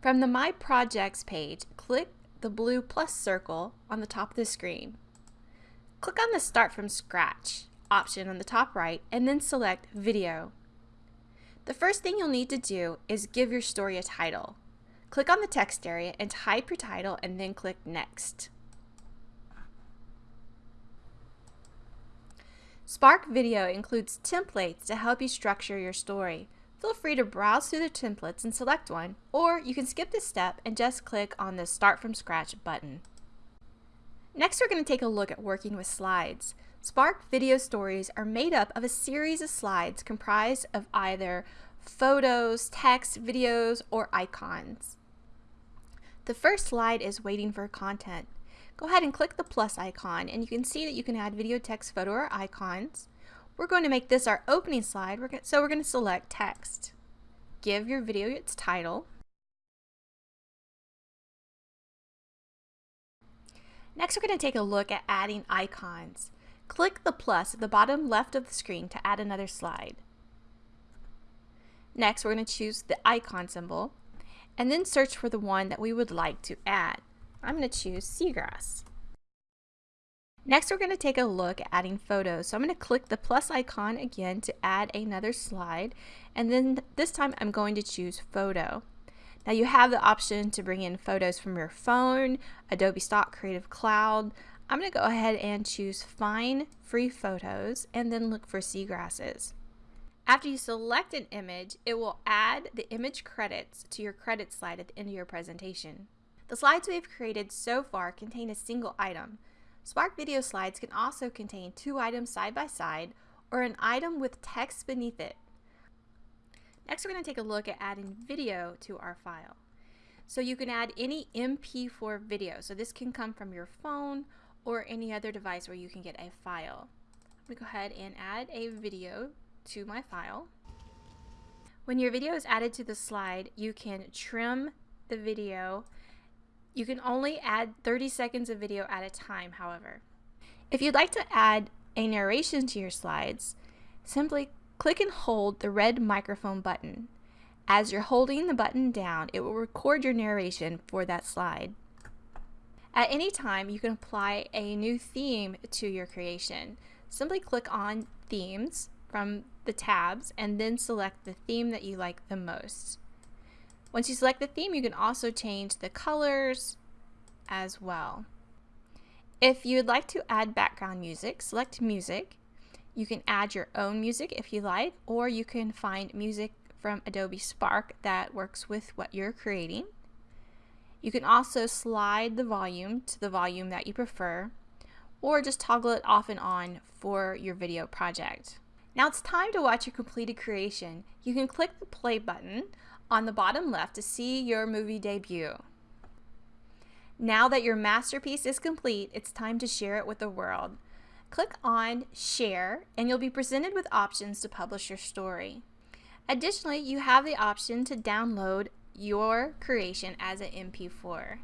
From the My Projects page, click the blue plus circle on the top of the screen. Click on the Start from Scratch option on the top right and then select Video. The first thing you'll need to do is give your story a title. Click on the text area and type your title and then click Next. Spark Video includes templates to help you structure your story. Feel free to browse through the templates and select one, or you can skip this step and just click on the Start from Scratch button. Next, we're going to take a look at working with slides. Spark video stories are made up of a series of slides comprised of either photos, text, videos, or icons. The first slide is waiting for content. Go ahead and click the plus icon and you can see that you can add video, text, photo, or icons. We're going to make this our opening slide, so we're going to select text. Give your video its title. Next, we're going to take a look at adding icons. Click the plus at the bottom left of the screen to add another slide. Next, we're going to choose the icon symbol and then search for the one that we would like to add. I'm going to choose seagrass. Next, we're going to take a look at adding photos. So I'm going to click the plus icon again to add another slide. And then this time I'm going to choose photo. Now you have the option to bring in photos from your phone, Adobe Stock Creative Cloud. I'm going to go ahead and choose Find Free Photos and then look for seagrasses. After you select an image, it will add the image credits to your credit slide at the end of your presentation. The slides we have created so far contain a single item, Spark video slides can also contain two items side by side or an item with text beneath it. Next, we're going to take a look at adding video to our file. So you can add any MP4 video. So this can come from your phone or any other device where you can get a file. I'm going to go ahead and add a video to my file. When your video is added to the slide, you can trim the video you can only add 30 seconds of video at a time, however. If you'd like to add a narration to your slides, simply click and hold the red microphone button. As you're holding the button down, it will record your narration for that slide. At any time, you can apply a new theme to your creation. Simply click on Themes from the tabs and then select the theme that you like the most. Once you select the theme, you can also change the colors as well. If you'd like to add background music, select music. You can add your own music if you like, or you can find music from Adobe Spark that works with what you're creating. You can also slide the volume to the volume that you prefer, or just toggle it off and on for your video project. Now it's time to watch your completed creation. You can click the play button on the bottom left to see your movie debut. Now that your masterpiece is complete, it's time to share it with the world. Click on Share and you'll be presented with options to publish your story. Additionally, you have the option to download your creation as an MP4.